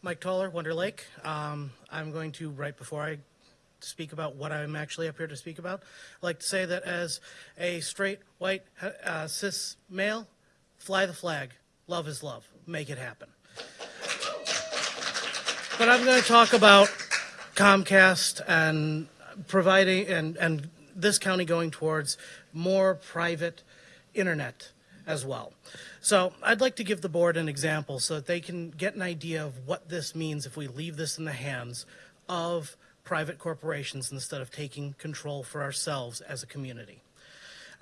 Mike Toller, Wonder Lake. Um, I'm going to, right before I speak about what I'm actually up here to speak about, like to say that as a straight, white, uh, cis male, fly the flag. Love is love. Make it happen. But I'm going to talk about Comcast and providing and, and this county going towards more private internet as well. So I'd like to give the board an example so that they can get an idea of what this means if we leave this in the hands of private corporations instead of taking control for ourselves as a community.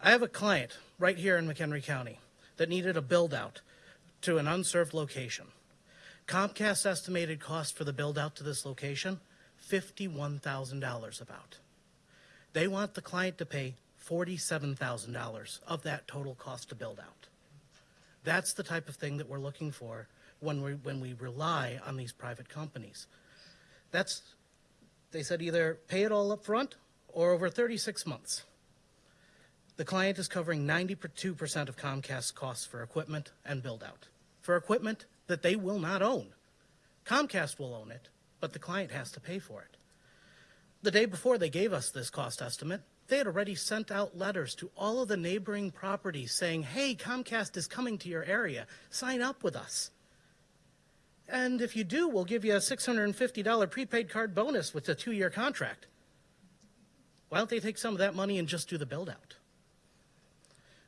I have a client right here in McHenry County that needed a build out to an unserved location. Comcast estimated cost for the build out to this location, $51,000 about. They want the client to pay $47,000 of that total cost to build out. That's the type of thing that we're looking for when we, when we rely on these private companies. That's, they said either pay it all up front or over 36 months. The client is covering 92% of Comcast's costs for equipment and build out. For equipment that they will not own. Comcast will own it, but the client has to pay for it. The day before they gave us this cost estimate, they had already sent out letters to all of the neighboring properties saying, hey, Comcast is coming to your area. Sign up with us. And if you do, we'll give you a $650 prepaid card bonus with a two year contract. Why don't they take some of that money and just do the build out?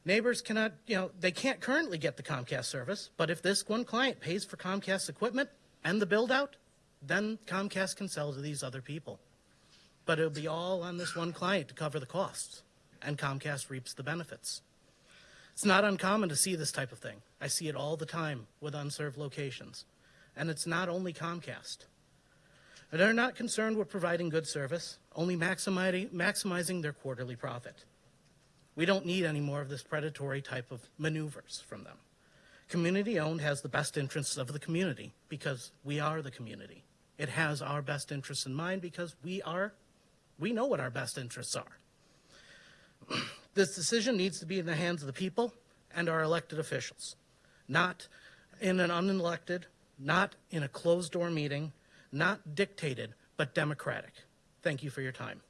Neighbors cannot, you know, they can't currently get the Comcast service, but if this one client pays for Comcast equipment and the build out, then Comcast can sell to these other people. But it'll be all on this one client to cover the costs, and Comcast reaps the benefits. It's not uncommon to see this type of thing. I see it all the time with unserved locations. And it's not only Comcast. They're not concerned with providing good service, only maximizing, maximizing their quarterly profit. We don't need any more of this predatory type of maneuvers from them. Community owned has the best interests of the community because we are the community. It has our best interests in mind because we are, we know what our best interests are. this decision needs to be in the hands of the people and our elected officials, not in an unelected, not in a closed door meeting, not dictated, but democratic. Thank you for your time.